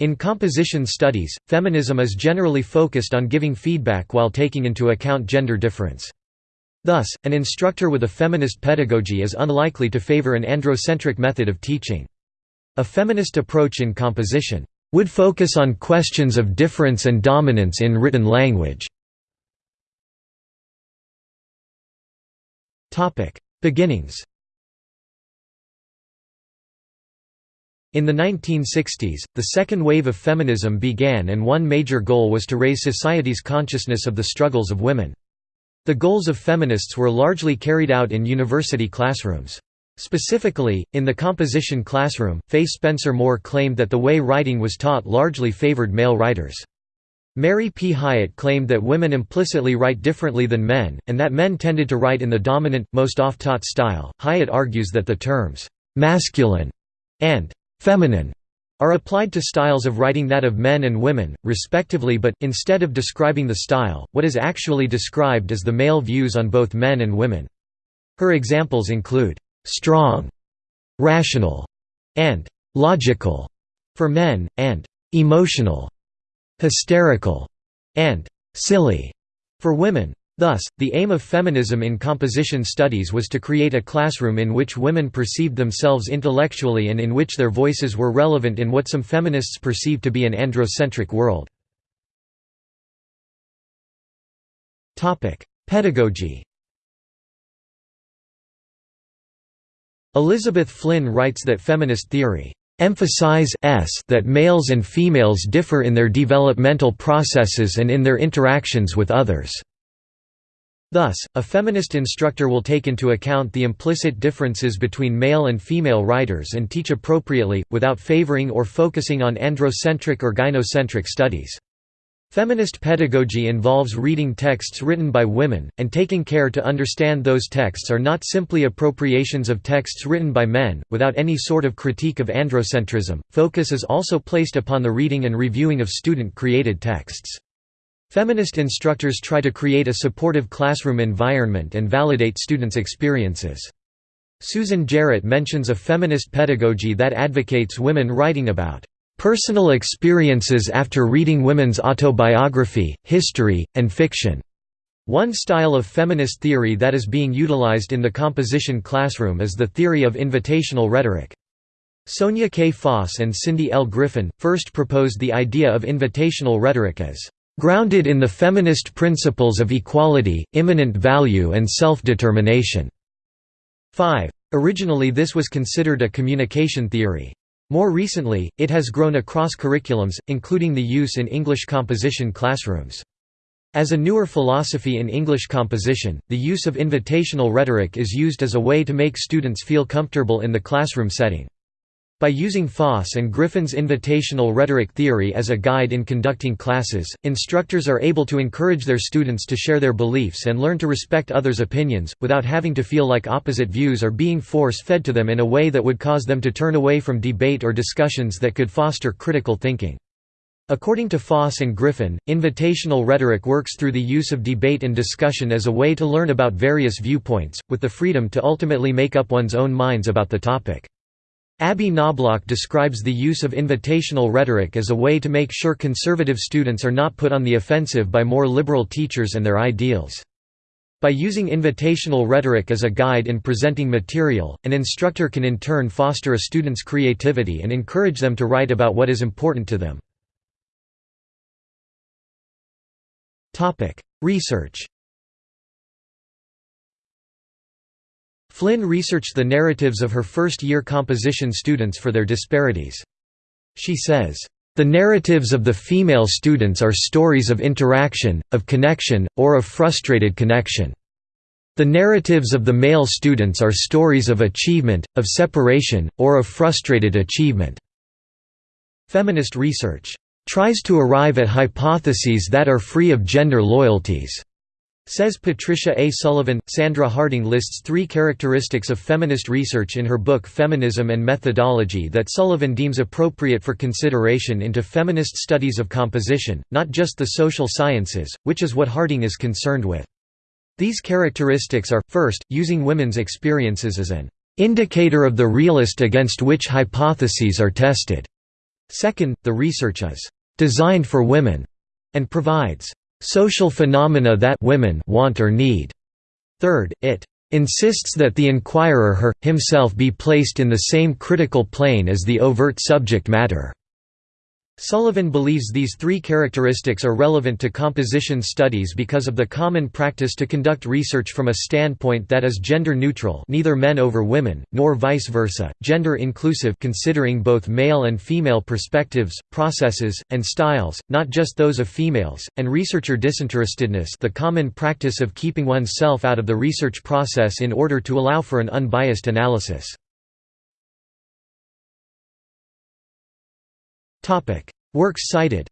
In composition studies, feminism is generally focused on giving feedback while taking into account gender difference. Thus, an instructor with a feminist pedagogy is unlikely to favor an androcentric method of teaching. A feminist approach in composition would focus on questions of difference and dominance in written language. Beginnings In the 1960s, the second wave of feminism began and one major goal was to raise society's consciousness of the struggles of women. The goals of feminists were largely carried out in university classrooms. Specifically, in the composition classroom, Fay Spencer Moore claimed that the way writing was taught largely favored male writers. Mary P. Hiatt claimed that women implicitly write differently than men, and that men tended to write in the dominant, most oft-taught style. Hiatt argues that the terms masculine and feminine are applied to styles of writing that of men and women, respectively but, instead of describing the style, what is actually described is the male views on both men and women. Her examples include, "'strong", "'rational", and "'logical' for men, and "'emotional", "'hysterical' and "'silly' for women. Thus, the aim of feminism in composition studies was to create a classroom in which women perceived themselves intellectually and in which their voices were relevant in what some feminists perceive to be an androcentric world. Pedagogy Elizabeth Flynn writes that feminist theory emphasize s that males and females differ in their developmental processes and in their interactions with others. Thus, a feminist instructor will take into account the implicit differences between male and female writers and teach appropriately, without favoring or focusing on androcentric or gynocentric studies. Feminist pedagogy involves reading texts written by women, and taking care to understand those texts are not simply appropriations of texts written by men, without any sort of critique of androcentrism. Focus is also placed upon the reading and reviewing of student created texts. Feminist instructors try to create a supportive classroom environment and validate students' experiences. Susan Jarratt mentions a feminist pedagogy that advocates women writing about personal experiences after reading women's autobiography, history, and fiction. One style of feminist theory that is being utilized in the composition classroom is the theory of invitational rhetoric. Sonja K. Foss and Cindy L. Griffin, first proposed the idea of invitational rhetoric as grounded in the feminist principles of equality, immanent value and self-determination." 5. Originally this was considered a communication theory. More recently, it has grown across curriculums, including the use in English composition classrooms. As a newer philosophy in English composition, the use of invitational rhetoric is used as a way to make students feel comfortable in the classroom setting. By using Foss and Griffin's invitational rhetoric theory as a guide in conducting classes, instructors are able to encourage their students to share their beliefs and learn to respect others' opinions, without having to feel like opposite views are being force-fed to them in a way that would cause them to turn away from debate or discussions that could foster critical thinking. According to Foss and Griffin, invitational rhetoric works through the use of debate and discussion as a way to learn about various viewpoints, with the freedom to ultimately make up one's own minds about the topic. Abby Knoblauch describes the use of invitational rhetoric as a way to make sure conservative students are not put on the offensive by more liberal teachers and their ideals. By using invitational rhetoric as a guide in presenting material, an instructor can in turn foster a student's creativity and encourage them to write about what is important to them. Research Flynn researched the narratives of her first-year composition students for their disparities. She says, "...the narratives of the female students are stories of interaction, of connection, or of frustrated connection. The narratives of the male students are stories of achievement, of separation, or of frustrated achievement." Feminist research, "...tries to arrive at hypotheses that are free of gender loyalties." Says Patricia A. Sullivan. Sandra Harding lists three characteristics of feminist research in her book Feminism and Methodology that Sullivan deems appropriate for consideration into feminist studies of composition, not just the social sciences, which is what Harding is concerned with. These characteristics are, first, using women's experiences as an indicator of the realist against which hypotheses are tested. Second, the research is «designed for women» and provides «social phenomena that women want or need». Third, it insists that the inquirer her, himself be placed in the same critical plane as the overt subject matter. Sullivan believes these three characteristics are relevant to composition studies because of the common practice to conduct research from a standpoint that is gender-neutral neither men over women, nor vice versa, gender-inclusive considering both male and female perspectives, processes, and styles, not just those of females, and researcher disinterestedness the common practice of keeping oneself out of the research process in order to allow for an unbiased analysis. Works cited